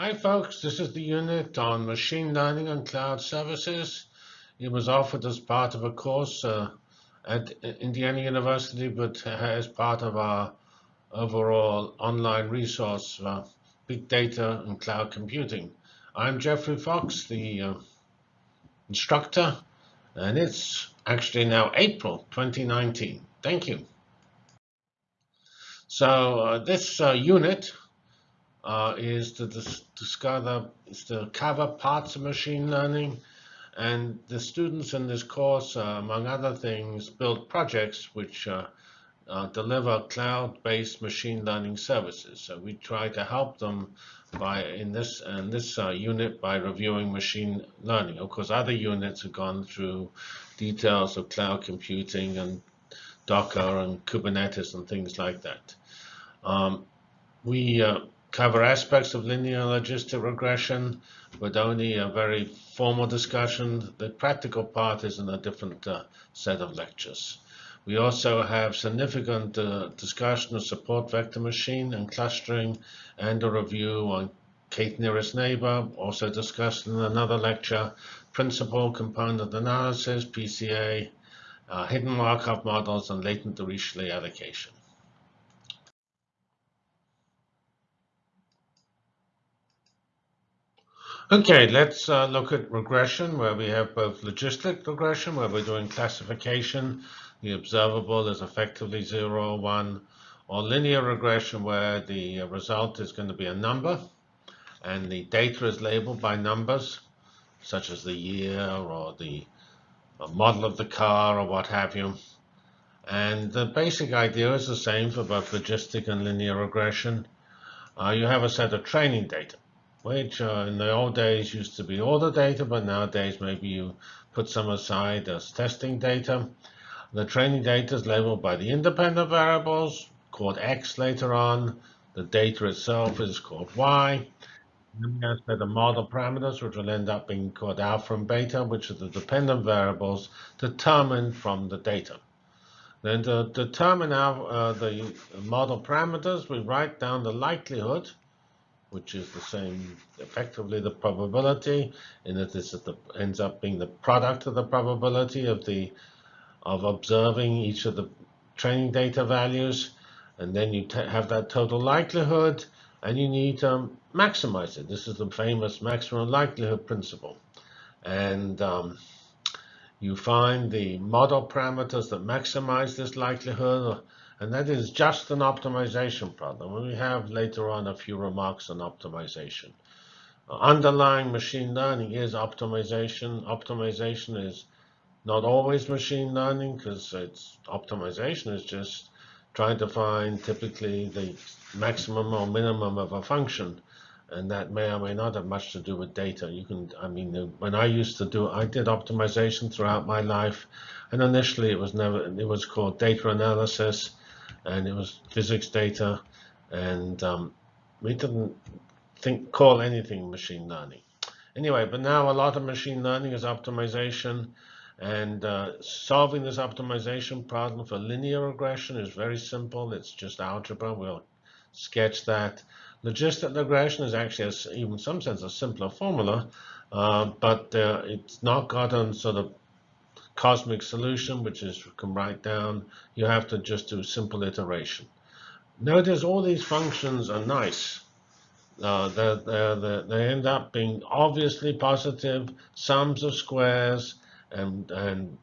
Hi folks, this is the unit on machine learning and cloud services. It was offered as part of a course uh, at Indiana University, but as part of our overall online resource for big data and cloud computing. I'm Geoffrey Fox, the uh, instructor, and it's actually now April 2019. Thank you. So uh, this uh, unit uh, is to dis discover is to cover parts of machine learning. And the students in this course, uh, among other things, build projects which uh, uh, deliver cloud-based machine learning services. So we try to help them by in this in this uh, unit by reviewing machine learning. Of course, other units have gone through details of cloud computing and Docker and Kubernetes and things like that. Um, we uh, cover aspects of linear logistic regression, but only a very formal discussion. The practical part is in a different uh, set of lectures. We also have significant uh, discussion of support vector machine and clustering and a review on K nearest neighbor, also discussed in another lecture, principal component analysis, PCA, uh, hidden Markov models, and latent Dirichlet allocation. Okay, let's uh, look at regression, where we have both logistic regression, where we're doing classification. The observable is effectively 0 or 1, or linear regression, where the uh, result is going to be a number, and the data is labeled by numbers, such as the year or the model of the car or what have you. And the basic idea is the same for both logistic and linear regression. Uh, you have a set of training data which uh, in the old days used to be all the data, but nowadays maybe you put some aside as testing data. The training data is labeled by the independent variables, called X later on. The data itself is called Y. Then we have the model parameters, which will end up being called alpha and beta, which are the dependent variables determined from the data. Then to determine our, uh, the model parameters, we write down the likelihood which is the same, effectively the probability, and it is the, ends up being the product of the probability of the of observing each of the training data values, and then you have that total likelihood, and you need to maximize it. This is the famous maximum likelihood principle, and um, you find the model parameters that maximize this likelihood and that is just an optimization problem. We have later on a few remarks on optimization. Underlying machine learning is optimization. Optimization is not always machine learning because it's optimization is just trying to find typically the maximum or minimum of a function and that may or may not have much to do with data. You can, I mean, when I used to do, I did optimization throughout my life, and initially it was never, it was called data analysis, and it was physics data, and um, we didn't think call anything machine learning. Anyway, but now a lot of machine learning is optimization, and uh, solving this optimization problem for linear regression is very simple. It's just algebra. We'll sketch that. Logistic regression is actually, a, even in some sense, a simpler formula, uh, but uh, it's not gotten sort of cosmic solution, which is you can write down. You have to just do simple iteration. Notice all these functions are nice. Uh, they're, they're, they end up being obviously positive sums of squares, and, and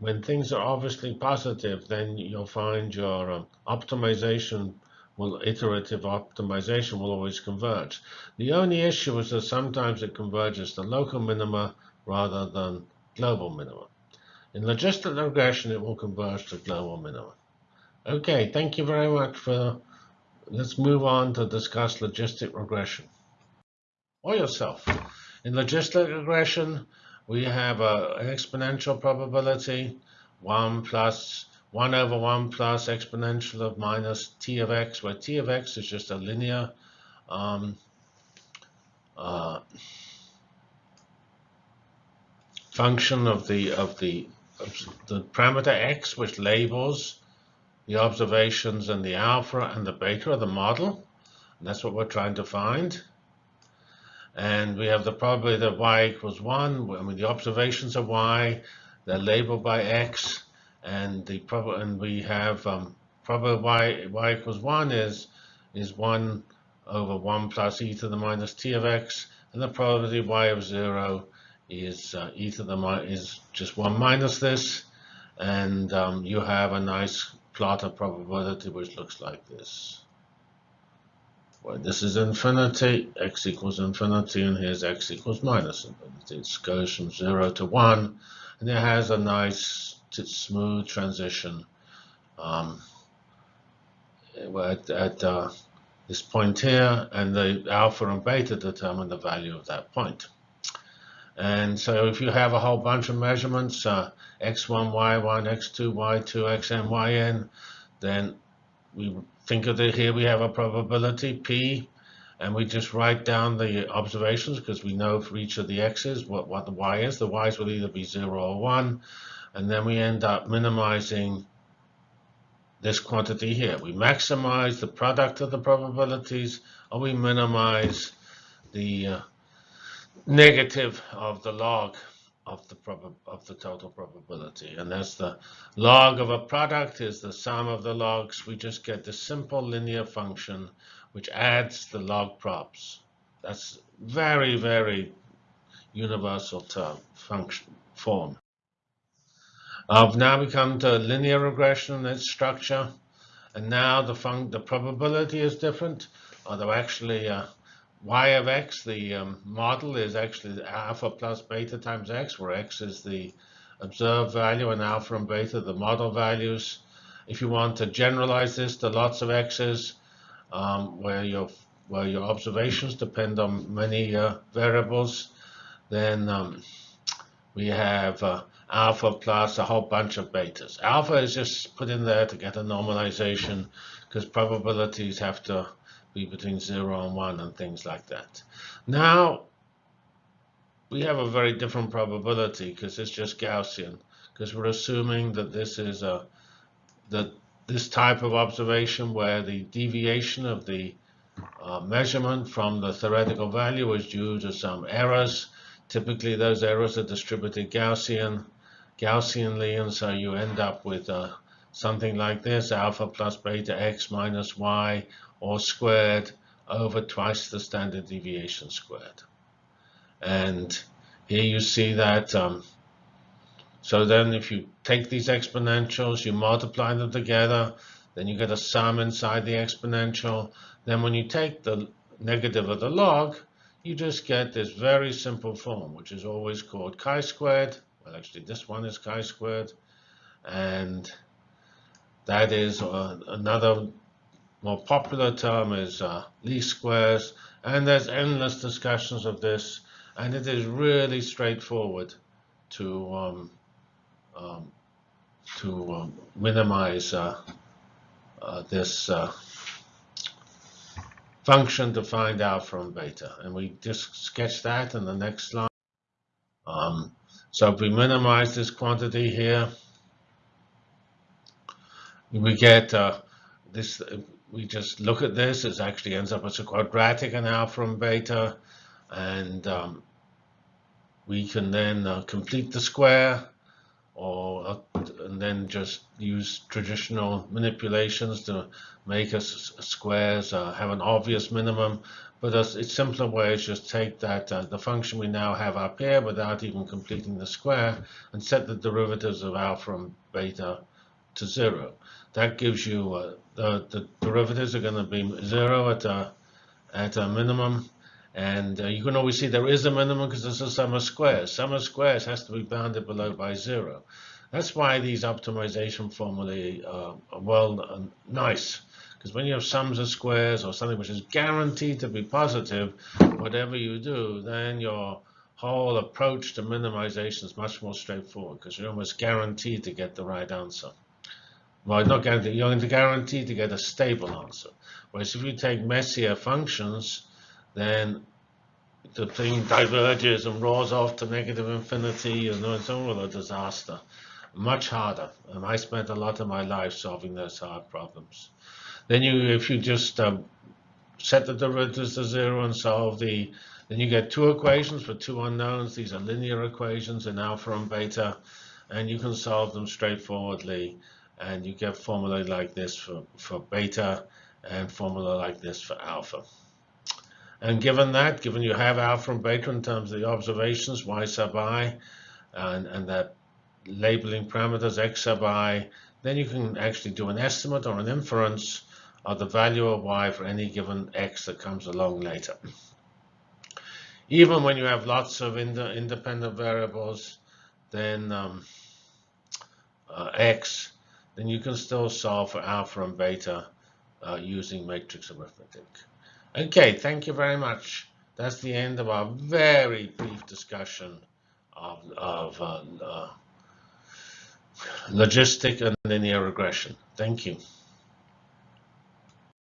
when things are obviously positive, then you'll find your um, optimization will iterative optimization will always converge. The only issue is that sometimes it converges to local minima rather than global minima. In logistic regression, it will converge to global minimum. Okay, thank you very much for, let's move on to discuss logistic regression. Or yourself. In logistic regression, we have an exponential probability, 1 plus 1 over 1 plus exponential of minus t of x, where t of x is just a linear um, uh, function of the of the the parameter x, which labels the observations and the alpha and the beta of the model. And that's what we're trying to find. And we have the probability that y equals 1. I mean, the observations are y. They're labeled by x. And the prob and we have um, probability y, y equals 1 is, is 1 over 1 plus e to the minus t of x. And the probability y of 0 is uh, e to the is just 1 minus this. And um, you have a nice plot of probability which looks like this. Well, this is infinity, x equals infinity, and here's x equals minus infinity. It goes from 0 to 1, and it has a nice smooth transition um, at, at uh, this point here, and the alpha and beta determine the value of that point. And so if you have a whole bunch of measurements, uh, x1, y1, x2, y2, xn, yn, then we think of it here we have a probability p and we just write down the observations because we know for each of the x's what, what the y is. The y's will either be 0 or 1 and then we end up minimizing this quantity here. We maximize the product of the probabilities or we minimize the uh, negative of the log of the of the total probability. And that's the log of a product is the sum of the logs. We just get the simple linear function which adds the log props. That's very, very universal term function form. Uh, now we come to linear regression its structure. And now the fun the probability is different, although actually uh, y of x, the um, model is actually alpha plus beta times x, where x is the observed value and alpha and beta the model values. If you want to generalize this to lots of x's, um, where your where your observations depend on many uh, variables, then um, we have uh, alpha plus a whole bunch of betas. Alpha is just put in there to get a normalization because probabilities have to be between 0 and 1 and things like that. Now, we have a very different probability because it's just Gaussian because we're assuming that this is a that this type of observation where the deviation of the uh, measurement from the theoretical value is due to some errors. Typically, those errors are distributed Gaussian, Gaussianly, and so you end up with uh, something like this, alpha plus beta x minus y or squared over twice the standard deviation squared. And here you see that, um, so then if you take these exponentials, you multiply them together, then you get a sum inside the exponential. Then when you take the negative of the log, you just get this very simple form, which is always called chi-squared. Well, actually, this one is chi-squared. And that is uh, another more popular term is uh, least squares, and there's endless discussions of this, and it is really straightforward to um, um, to um, minimize uh, uh, this uh, function to find out from beta, and we just sketch that in the next slide. Um, so if we minimize this quantity here, we get uh, this we just look at this, it actually ends up as a quadratic alpha and beta, and um, we can then uh, complete the square, or uh, and then just use traditional manipulations to make us squares uh, have an obvious minimum. But a, a simpler way is just take that uh, the function we now have up here without even completing the square, and set the derivatives of alpha and beta to zero. That gives you uh, the, the derivatives are going to be zero at a, at a minimum. And uh, you can always see there is a minimum because it's a sum of squares. Sum of squares has to be bounded below by zero. That's why these optimization formulae uh, are well uh, nice. Because when you have sums of squares or something which is guaranteed to be positive, whatever you do, then your whole approach to minimization is much more straightforward because you're almost guaranteed to get the right answer. Well, not guaranteed. You're guaranteed to guarantee to get a stable answer. Whereas if you take messier functions, then the thing diverges and roars off to negative infinity, and it's all a disaster. Much harder. And I spent a lot of my life solving those hard problems. Then you, if you just um, set the derivatives to zero and solve the, then you get two equations for two unknowns. These are linear equations in alpha and beta, and you can solve them straightforwardly. And you get formula like this for, for beta and formula like this for alpha. And given that, given you have alpha and beta in terms of the observations, y sub i, and, and that labeling parameters x sub i, then you can actually do an estimate or an inference of the value of y for any given x that comes along later. Even when you have lots of ind independent variables, then um, uh, x, then you can still solve for alpha and beta uh, using matrix arithmetic. Okay, thank you very much. That's the end of our very brief discussion of, of uh, uh, logistic and linear regression. Thank you.